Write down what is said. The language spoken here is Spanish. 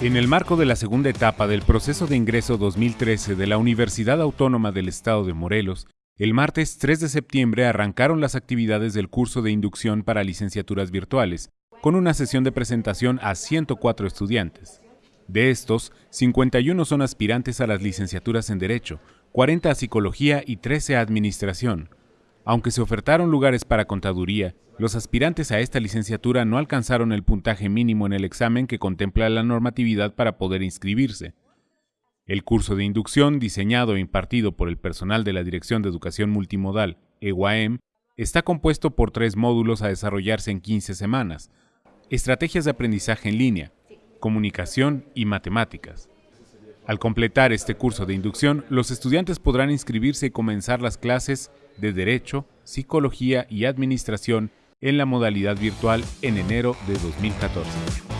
En el marco de la segunda etapa del proceso de ingreso 2013 de la Universidad Autónoma del Estado de Morelos, el martes 3 de septiembre arrancaron las actividades del curso de inducción para licenciaturas virtuales, con una sesión de presentación a 104 estudiantes. De estos, 51 son aspirantes a las licenciaturas en Derecho, 40 a Psicología y 13 a Administración. Aunque se ofertaron lugares para contaduría, los aspirantes a esta licenciatura no alcanzaron el puntaje mínimo en el examen que contempla la normatividad para poder inscribirse. El curso de inducción, diseñado e impartido por el personal de la Dirección de Educación Multimodal, EUAM, está compuesto por tres módulos a desarrollarse en 15 semanas. Estrategias de aprendizaje en línea, comunicación y matemáticas. Al completar este curso de inducción, los estudiantes podrán inscribirse y comenzar las clases de Derecho, Psicología y Administración en la modalidad virtual en enero de 2014.